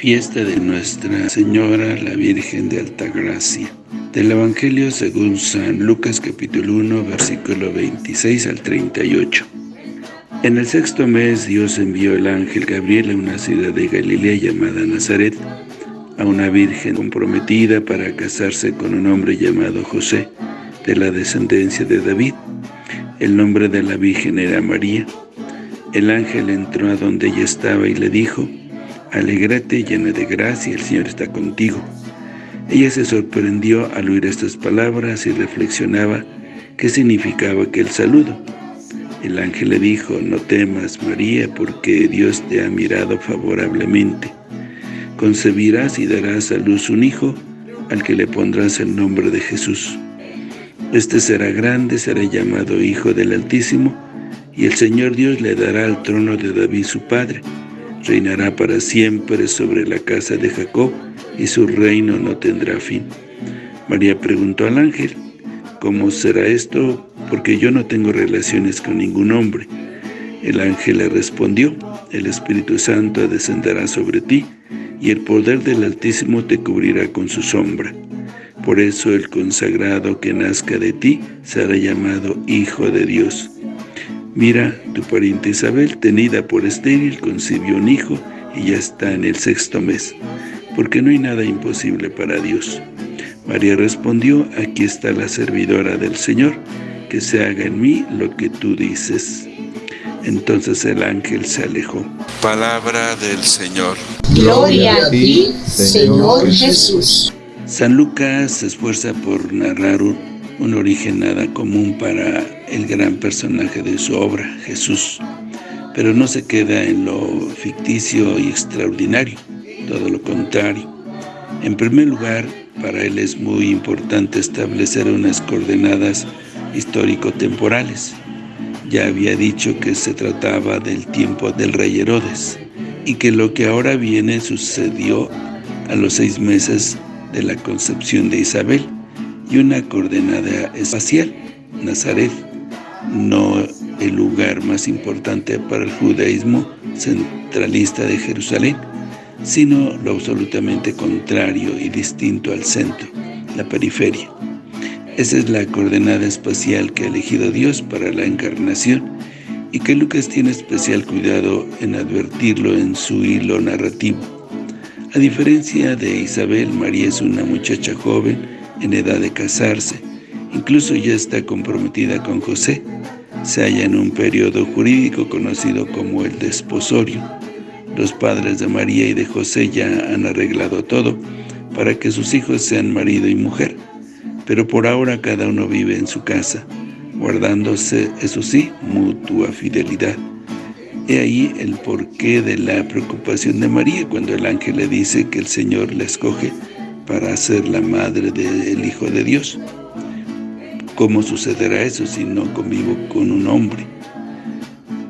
Fiesta de Nuestra Señora la Virgen de Altagracia. Del Evangelio según San Lucas capítulo 1 versículo 26 al 38. En el sexto mes Dios envió el ángel Gabriel a una ciudad de Galilea llamada Nazaret, a una virgen comprometida para casarse con un hombre llamado José, de la descendencia de David. El nombre de la virgen era María. El ángel entró a donde ella estaba y le dijo, Alégrate, llena de gracia, el Señor está contigo. Ella se sorprendió al oír estas palabras y reflexionaba qué significaba aquel saludo. El ángel le dijo, no temas, María, porque Dios te ha mirado favorablemente. Concebirás y darás a luz un hijo, al que le pondrás el nombre de Jesús. Este será grande, será llamado Hijo del Altísimo, y el Señor Dios le dará el trono de David su padre. Reinará para siempre sobre la casa de Jacob, y su reino no tendrá fin. María preguntó al ángel, ¿Cómo será esto? Porque yo no tengo relaciones con ningún hombre. El ángel le respondió, el Espíritu Santo descenderá sobre ti, y el poder del Altísimo te cubrirá con su sombra. Por eso el consagrado que nazca de ti será llamado Hijo de Dios. Mira, tu pariente Isabel, tenida por estéril, concibió un hijo y ya está en el sexto mes, porque no hay nada imposible para Dios. María respondió, aquí está la servidora del Señor, que se haga en mí lo que tú dices. Entonces el ángel se alejó. Palabra del Señor. Gloria a ti, Señor Jesús. San Lucas se esfuerza por narrar un, un, origen nada común para el gran personaje de su obra, Jesús, pero no se queda en lo ficticio y extraordinario, todo lo contrario. En primer lugar, para él es muy importante establecer unas coordenadas histórico-temporales. Ya había dicho que se trataba del tiempo del rey Herodes y que lo que ahora viene sucedió a los seis meses de la concepción de Isabel y una coordenada espacial, Nazaret, no el lugar más importante para el judaísmo centralista de Jerusalén, sino lo absolutamente contrario y distinto al centro, la periferia. Esa es la coordenada espacial que ha elegido Dios para la encarnación y que Lucas tiene especial cuidado en advertirlo en su hilo narrativo. A diferencia de Isabel, María es una muchacha joven en edad de casarse, incluso ya está comprometida con José, se halla en un periodo jurídico conocido como el desposorio. Los padres de María y de José ya han arreglado todo para que sus hijos sean marido y mujer, pero por ahora cada uno vive en su casa, guardándose, eso sí, mutua fidelidad. He ahí el porqué de la preocupación de María cuando el ángel le dice que el Señor la escoge para ser la madre del Hijo de Dios. ¿Cómo sucederá eso si no convivo con un hombre?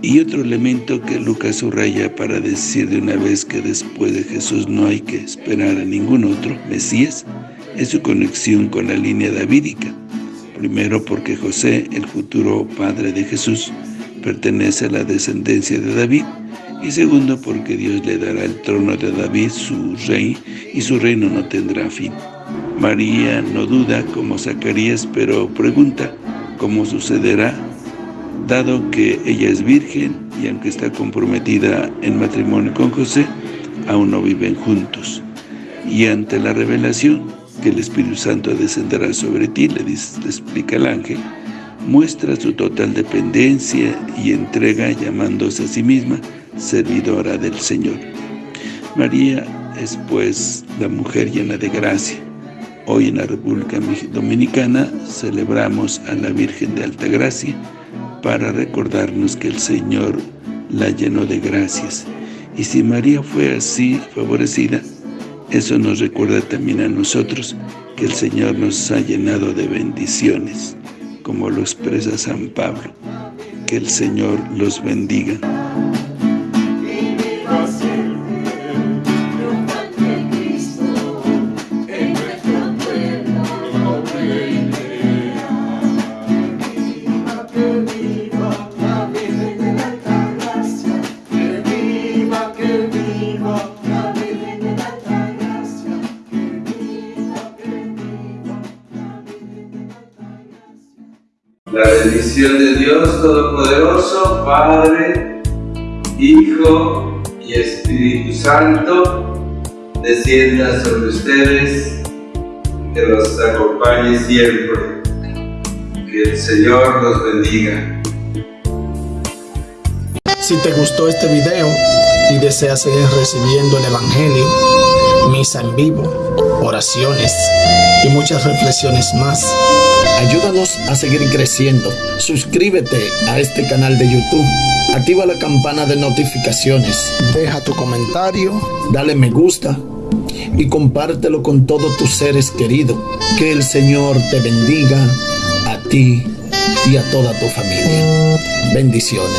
Y otro elemento que Lucas subraya para decir de una vez que después de Jesús no hay que esperar a ningún otro Mesías, es su conexión con la línea davídica. Primero porque José, el futuro padre de Jesús, pertenece a la descendencia de David, y segundo porque Dios le dará el trono de David, su rey, y su reino no tendrá fin. María no duda como Zacarías, pero pregunta cómo sucederá dado que ella es virgen y aunque está comprometida en matrimonio con José, aún no viven juntos. Y ante la revelación que el Espíritu Santo descenderá sobre ti, le, le explica el ángel, muestra su total dependencia y entrega llamándose a sí misma servidora del Señor. María es pues la mujer llena de gracia. Hoy en la República Dominicana celebramos a la Virgen de Alta Gracia, para recordarnos que el Señor la llenó de gracias. Y si María fue así favorecida, eso nos recuerda también a nosotros que el Señor nos ha llenado de bendiciones, como lo expresa San Pablo. Que el Señor los bendiga. Bendición de Dios Todopoderoso, Padre, Hijo y Espíritu Santo, descienda sobre ustedes, que los acompañe siempre. Que el Señor los bendiga. Si te gustó este video y deseas seguir recibiendo el Evangelio, misa en vivo, oraciones y muchas reflexiones más, ayúdanos a seguir creciendo. Suscríbete a este canal de YouTube. Activa la campana de notificaciones. Deja tu comentario, dale me gusta y compártelo con todos tus seres queridos. Que el Señor te bendiga a ti y a toda tu familia. Bendiciones.